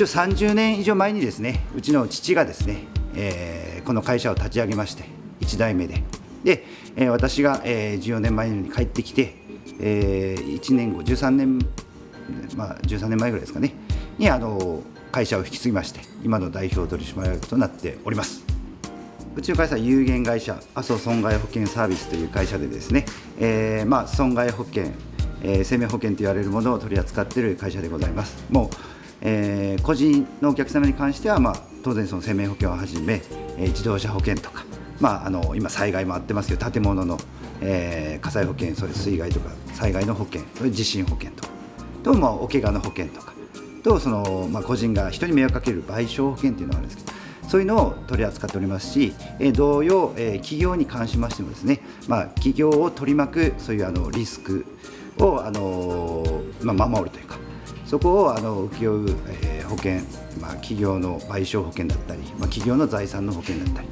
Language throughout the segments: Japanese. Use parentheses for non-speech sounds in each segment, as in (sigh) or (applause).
一応30年以上前にですねうちの父がですね、えー、この会社を立ち上げまして1代目で。で、えー、私が、えー、14年前に帰ってきて、えー、1年後13年まあ13年前ぐらいですかねにあの会社を引き継ぎまして今の代表取締役となっております。うちの会社有限会社阿蘇損害保険サービスという会社でですね、えー、まあ損害保険、えー、生命保険と言われるものを取り扱っている会社でございます。もう、えー、個人のお客様に関しては、まあ、当然その生命保険をはじめ、えー、自動車保険とか、まあ、あの今災害もあってますけど建物の、えー、火災保険それ水害とか災害の保険それ地震保険とかと、まあ、お怪我の保険とかとその、まあ、個人が人に迷惑かける賠償保険というのがあるんですけどそういうのを取り扱っておりますし、え同様、え企業に関しましてもですね、まあ、企業を取り巻くそういうあのリスクをあの、まあ、守るというかそこをあの請け負う、え保険、まあ、企業の賠償保険だったり、まあ、企業の財産の保険だったり、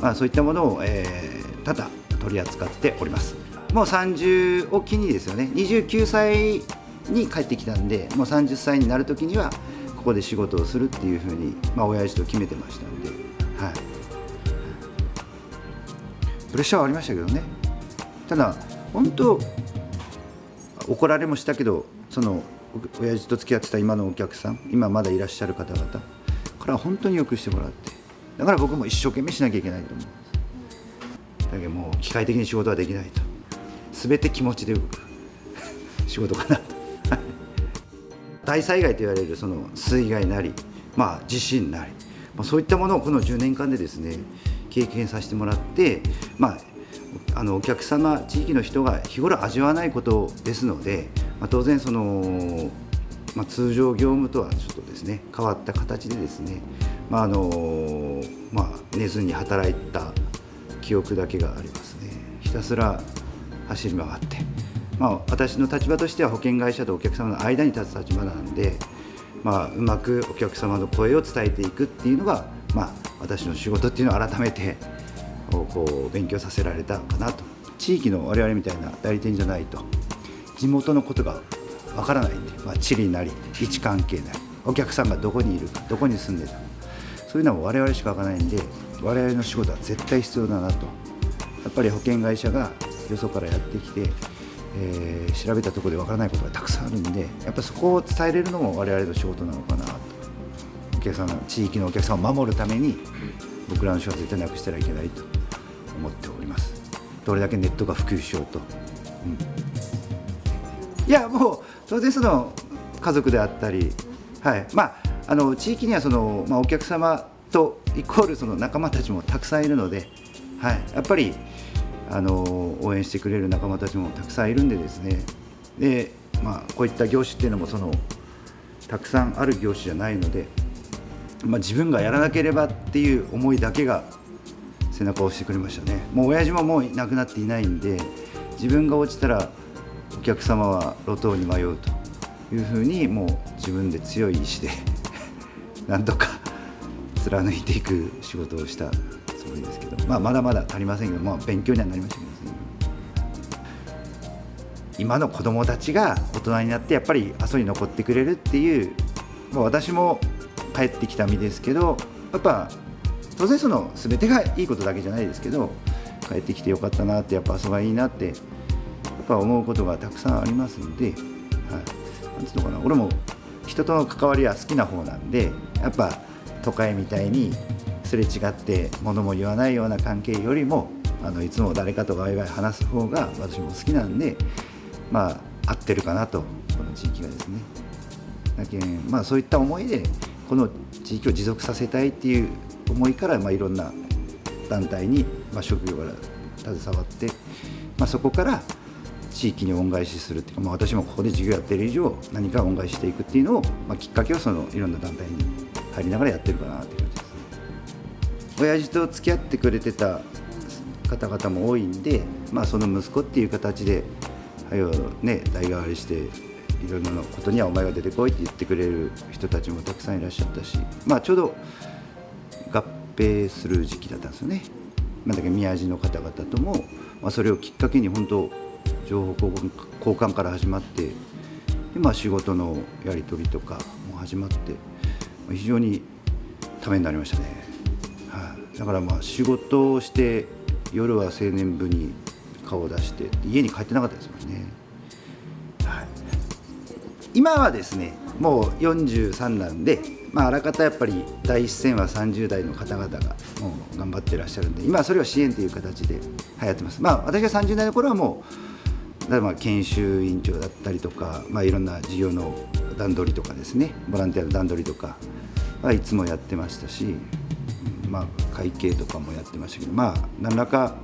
まあ、そういったものを、えー、多々取り扱っております。もう30を機にですよね。29歳に帰ってきたんでもう30歳になる時にはここで仕事をするっていうふうに、まあ、親父と決めてましたんで、はい、プレッシャーはありましたけどね。ただ本当怒られもしたけどその親父と付き合ってた今のお客さん今まだいらっしゃる方々から本当によくしてもらってだから僕も一生懸命しなきゃいけないと思うだけどもう機械的に仕事はできないと。全て気持ちで動く。仕事かなと。(laughs) 大災害と言われるその水害なり、まあ、地震なり、まあ、そういったものをこの10年間でですね経験させてもらって、まあ、あのお客様地域の人が日頃味わわないことですので、まあ、当然その、まあ、通常業務とはちょっとですね変わった形でですね、まああのまあ、寝ずに働いた記憶だけがありますねひたすら走り回って。まあ、私の立場としては保険会社とお客様の間に立つ立場なんで、まあ、うまくお客様の声を伝えていくっていうのが、まあ、私の仕事っていうのを改めてこう勉強させられたかなと。地域の我々みたいな代理店じゃないと地元のことがわからないんで、まあ、地理なり位置関係なりお客さんがどこにいるかどこに住んでたかそういうのは我々しかわからないんで我々の仕事は絶対必要だなと。やっぱり保険会社がよそからやってきてえー、調べたところでわからないことがたくさんあるんでやっぱそこを伝えれるのも我々の仕事なのかなと。お客さん地域のお客さんを守るために僕らの仕事は絶対なくしてはいけないと。思っております。どれだけネットが普及しようと、うん、いやもう当然その家族であったり、はい。まあ、あの地域にはその、まあ、お客様とイコールその仲間たちもたくさんいるので、はい、やっぱりあの応援してくれる仲間たちもたくさんいるんでですね。で、まあ、こういった業種っていうのもそのたくさんある業種じゃないので、まあ、自分がやらなければっていう思いだけが背中を押してくれましたね。もう親父ももう亡くなっていないんで自分が落ちたらお客様は路頭に迷うというふうにもう自分で強い意志で (laughs) なんとか貫いていく仕事をしたつもりですけど、まあ、まだまだ足りませんけど、まあ、勉強にはなりましたけど、今の子どもたちが大人になってやっぱり阿蘇に残ってくれるっていう、まあ、私も帰ってきた身ですけどやっぱ当然その全てがいいことだけじゃないですけど帰ってきてよかったなってやっぱ阿蘇がいいなってやっぱ思うことがたくさんありますんで、はい、なんつうのかな。俺も人との関わりは好きな方なんでやっぱ都会みたいにすれ違って物も言わないような関係よりもあのいつも誰かとワイワイ話す方が私も好きなんでまあ合ってるかなとこの地域がですね。だけまあそういった思いでこの地域を持続させたいっていう思いから、まあ、いろんな団体に、まあ、職業から携わって、まあ、そこから地域に恩返しするっていうか、まあ、私もここで授業やってる以上何か恩返ししていくっていうのを、まあ、きっかけをそのいろんな団体に入りながらやってるかなっていう感じです。親父と付き合ってくれてた方々も多いんで、まあ、その息子っていう形ではよね代替わりしていろんなことにはお前が出てこいって言ってくれる人たちもたくさんいらっしゃったし、まあ、ちょうど合併する時期だったんですよね。まあ、だけ宮地の方々とも、まあ、それをきっかけに本当情報交換から始まってで、まあ、仕事のやり取りとかも始まってま非常にためになりましたね、はい、だからまあ仕事をして夜は青年部に顔を出して家に帰ってなかったですもんね、はい、今はですねもう43なんで、まあ、あらかたやっぱり第一線は30代の方々がもう頑張ってらっしゃるんで今はそれを支援という形で流行ってます。まあ私が30代の頃はもう例えば研修委員長だったりとか、まあ、いろんな事業の段取りとかですねボランティアの段取りとかはいつもやってましたし、まあ、会計とかもやってましたけどまあ何らか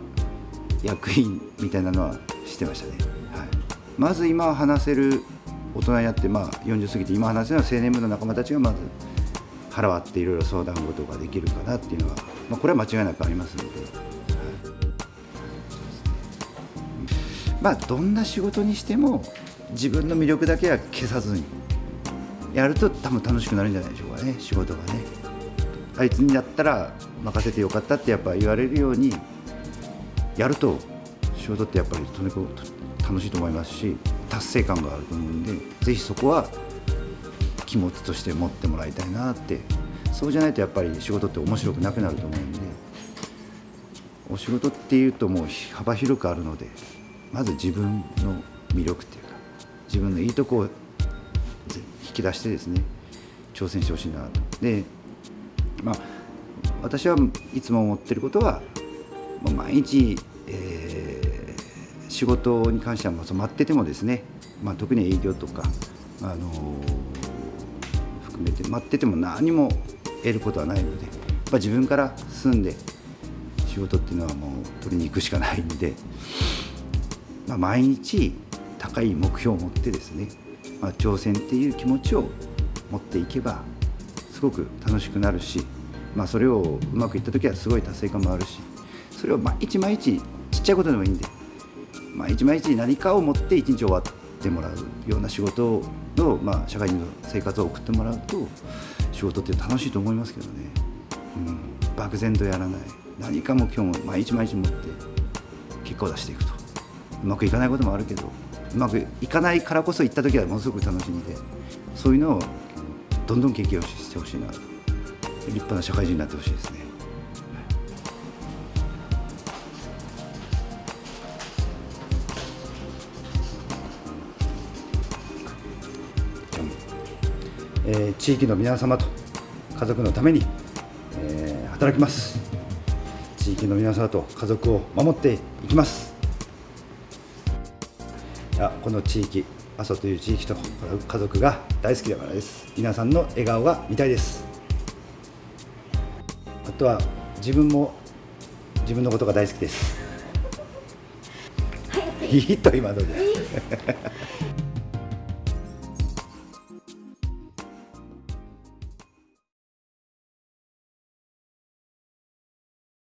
役員みたいなのはしてましたね、はい、まず今話せる大人になって、まあ、40過ぎて今話せるのは青年部の仲間たちがまず腹割っていろいろ相談事ができるかなっていうのは、まあ、これは間違いなくありますので、まあどんな仕事にしても自分の魅力だけは消さずにやると多分楽しくなるんじゃないでしょうかね。仕事がね。あいつにだったら任せてよかったってやっぱ言われるようにやると仕事ってやっぱりとにかく楽しいと思いますし達成感があると思うんでぜひそこは気持ちとして持ってもらいたいなってそうじゃないとやっぱり仕事って面白くなくなると思うんでお仕事っていうともう幅広くあるのでまず自分の魅力っていうか自分のいいとこを引き出してですね挑戦してほしいなと。でまあ私はいつも思ってることは毎日、えー、仕事に関してはま待っててもですね、まあ、特に営業とか、あのー、含めて待ってても何も得ることはないのでやっぱ自分から進んで仕事っていうのはもう取りに行くしかないんで、まあ、毎日高い目標を持ってですねまあ、挑戦っていう気持ちを持っていけばすごく楽しくなるし、まあ、それをうまくいった時はすごい達成感もあるしそれを毎日毎日ちっちゃいことでもいいんで毎日毎日何かを持って一日終わってもらうような仕事をの、まあ、社会人の生活を送ってもらうと仕事って楽しいと思いますけどね、うん、漠然とやらない。何か目標も毎日毎日持って結果を出していくと。うまくいかないこともあるけどうまくいかないからこそ行った時はものすごく楽しみでそういうのをどんどん研究をしてほしいな立派な社会人になってほしいですね。えー、地域の皆様と家族のために、えー、働きます。地域の皆様と家族を守っていきます。やこの地域阿蘇という地域と家族が大好きだからです。皆さんの笑顔が見たいです。あとは自分も自分のことが大好きです。いいと今ので (laughs)